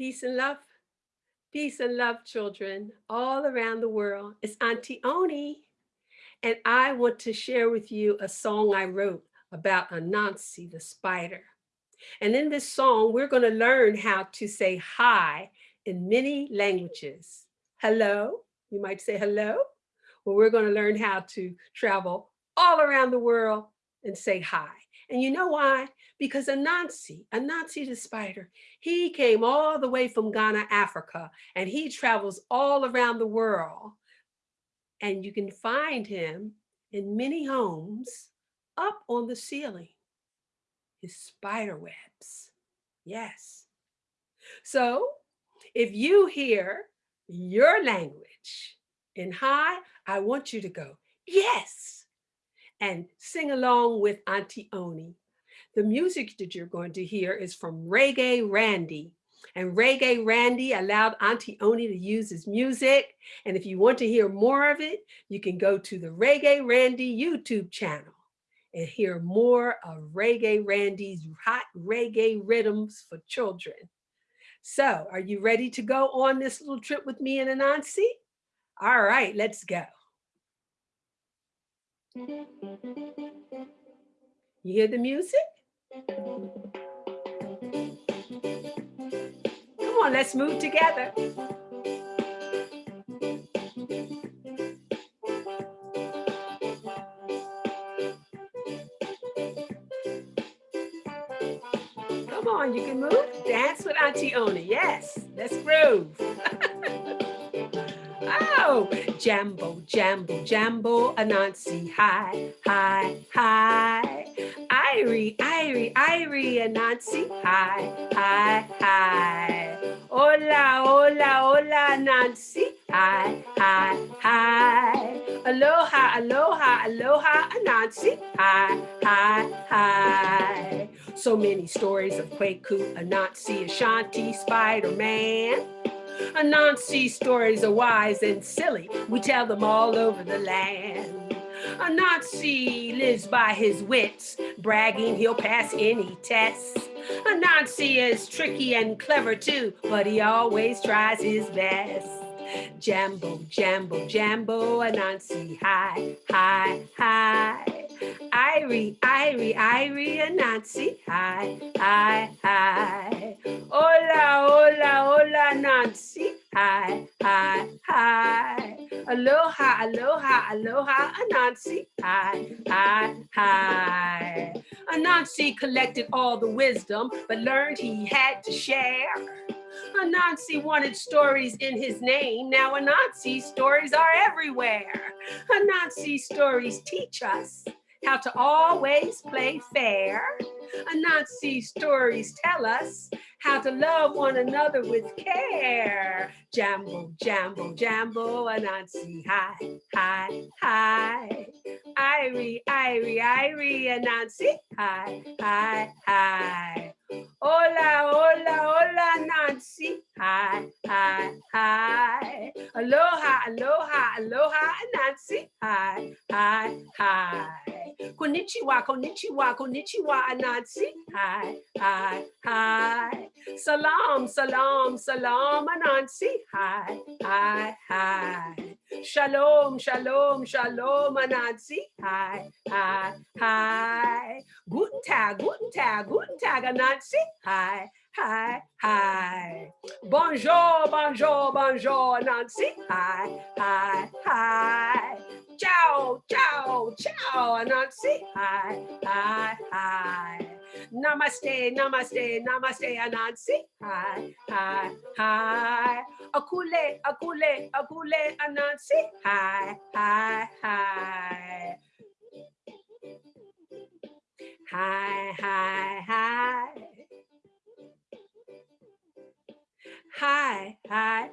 Peace and love. Peace and love, children, all around the world. It's Auntie Oni, and I want to share with you a song I wrote about Anansi the spider. And in this song, we're going to learn how to say hi in many languages. Hello, you might say hello. Well, we're going to learn how to travel all around the world and say hi. And you know why? Because Anansi, Anansi the spider, he came all the way from Ghana, Africa, and he travels all around the world. And you can find him in many homes up on the ceiling, his spider webs. Yes. So if you hear your language in hi, I want you to go, yes and sing along with Auntie Oni. The music that you're going to hear is from Reggae Randy. And Reggae Randy allowed Auntie Oni to use his music. And if you want to hear more of it, you can go to the Reggae Randy YouTube channel and hear more of Reggae Randy's hot reggae rhythms for children. So are you ready to go on this little trip with me and Anansi? All right, let's go. You hear the music? Come on, let's move together. Come on, you can move. Dance with Auntie Oni. Yes, let's groove. Oh, Jambo, Jambo, Jambo, Anansi, hi, hi, hi. Irie, Irie, Irie, Anansi, hi, hi, hi. Hola, hola, hola, Nancy, hi, hi, hi. Aloha, aloha, aloha, Anansi, hi, hi, hi. So many stories of Kwaku, Anansi, Ashanti, Spider-Man. Anansi stories are wise and silly. We tell them all over the land. Anansi lives by his wits, bragging he'll pass any test. Anansi is tricky and clever too, but he always tries his best. Jambo, Jambo, Jambo, Anansi, hi, hi, hi. Irie, Irie, Irie, Anansi, hi, hi, hi. Nancy, hi, hi, hi. Aloha, aloha, aloha, Anansi, hi, hi, hi. Anansi collected all the wisdom, but learned he had to share. Anansi wanted stories in his name. Now Anansi stories are everywhere. Anansi stories teach us how to always play fair. Anansi stories tell us how to love one another with care. Jambo, jambo, jambo, Anansi, hi, hi, hi. Irie, Irie, Irie, Anansi, hi, hi, hi. Hola, hola, hola, Nancy. Hi, hi, hi. Aloha, aloha, aloha, Nancy. Hi, hi, hi. Konnichiwa, konnichiwa, konnichiwa, Nancy. Hi, hi, hi. Salam, salam, salam, Nancy. Hi, hi, hi. Shalom, shalom, shalom, Anansi. Hi, hi, hi. Guten Tag, guten Tag, guten Tag, Anansi. Hi, hi, hi. Bonjour, bonjour, bonjour, Anansi. Hi, hi, hi. Ciao, ciao, ciao, Anansi. Hi, hi, hi. Namaste, namaste, namaste, Anansi. Hi, hi, hi. Akule, akule, akule, Anansi. Hi, hi, hi. Hi, hi, hi. Hi, hi.